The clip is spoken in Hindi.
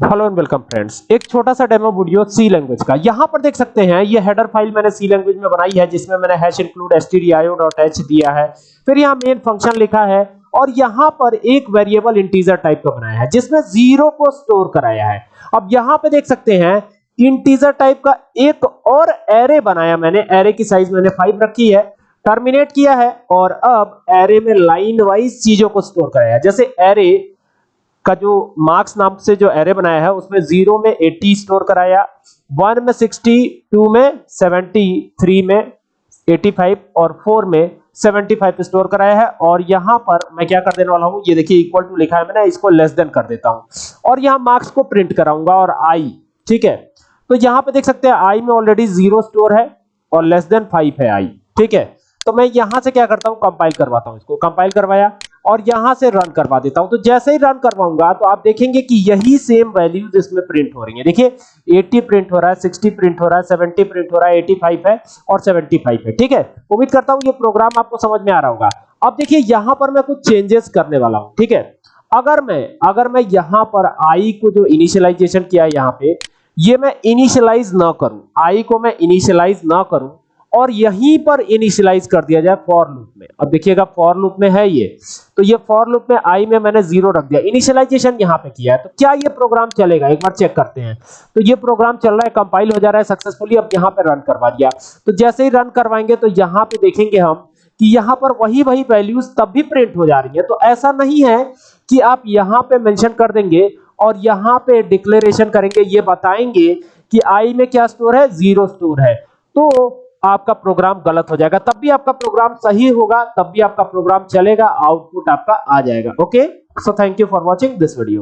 हेलो एंड वेलकम फ्रेंड्स एक छोटा सा डेमो वीडियो सी लैंग्वेज का। यहाँ पर देख सकते हैं, ये हेडर फ़ाइल मैंने सी लैंग्वेज में बनाई है, जिसमें मैंने हैश इंक्लूड stdio.h दिया है। फिर यहाँ मेन फ़ंक्शन लिखा है और यहाँ पर एक वेरिएबल इंटीजर टाइप का बनाया है, जिसमें ज़ीरो को स्टोर कराया है। अब यहाँ पे देख सकते हैं इंटीजर टाइप का एक और एरे बनाया मैंने। एरे की साइज़ मैंने फाइव रखी है टर्मिनेट किया है और अब एरे में लाइन वाइज चीज़ों को स्टोर कराया है। जैसे एरे का जो मार्क्स नाम से जो एरे बनाया है, उसमें ज़ीरो में 80 स्टोर कराया वन में 60 टू में 70 थ्री में 85 और फोर में 75 स्टोर कराया है। और यहाँ पर मैं क्या कर देने वाला हूँ, ये देखिए इक्वल टू लिखा है मैंने, इसको लेस देन कर देता हूँ। और यहाँ मार्क्स को प्रिंट कराऊँगा और आई ठीक है? तो यहाँ पे देख सकते हैं आई में ऑलरेडी ज़ीरो स्टोर है और लेस देन फाइव है आई ठीक है? तो मैं यहाँ से क्या करता हूँ कंपाइल करवाता हूँ इसको। कंपाइल करवाया और यहाँ से रन करवा देता हूँ। तो जैसे ही रन करवाऊँगा तो आप देखेंगे कि यही सेम वैल्यूज़ इसमें प्रिंट हो रही है। देखिए 80 प्रिंट हो रहा है 60 प्रिंट हो रहा है 70 प्रिंट हो रहा है 85 है और 75 है, ठीक है? उम्मीद करता हूँ ये प्रोग्राम आपको समझ में आ रहा होगा। अब देखिए, यहाँ पर मैं कुछ चेंजेस करने वाला हूँ, ठीक है? अगर मैं अगर मैं यहाँ पर आई को जो इनिशियलाइजेशन किया है यहाँ पे, ये मैं इनिशियलाइज ना करूँ। आई को मैं इनिशियलाइज ना करूँ और यहीं पर इनिशियलाइज कर दिया जाए फॉर लूप में। अब देखिएगा, फॉर लूप में है ये। तो ये फॉर लूप में आई में मैंने ज़ीरो रख दिया। इनिशियलाइजेशन यहाँ पे किया है। तो क्या ये प्रोग्राम चलेगा? एक बार चेक करते हैं। तो ये प्रोग्राम चल रहा है, कंपाइल हो जा रहा है सक्सेसफुली। अब यहाँ पे रन करवा दिया। तो जैसे ही रन करवाएँगे तो यहाँ पे देखेंगे हम कि यहाँ पर वही वही वैल्यूज़ तब भी प्रिंट हो जा रही है। तो ऐसा नहीं है कि आप यहाँ पे मेंशन कर देंगे और यहाँ पे डिक्लेरेशन करेंगे। ये बताएँगे कि आई में क्या स्टोर है? ज़ीरो स्टोर है। तो आपका प्रोग्राम गलत हो जाएगा। तब भी आपका प्रोग्राम सही होगा, तब भी आपका प्रोग्राम चलेगा, आउटपुट आपका आ जाएगा। Okay so thank you for watching this video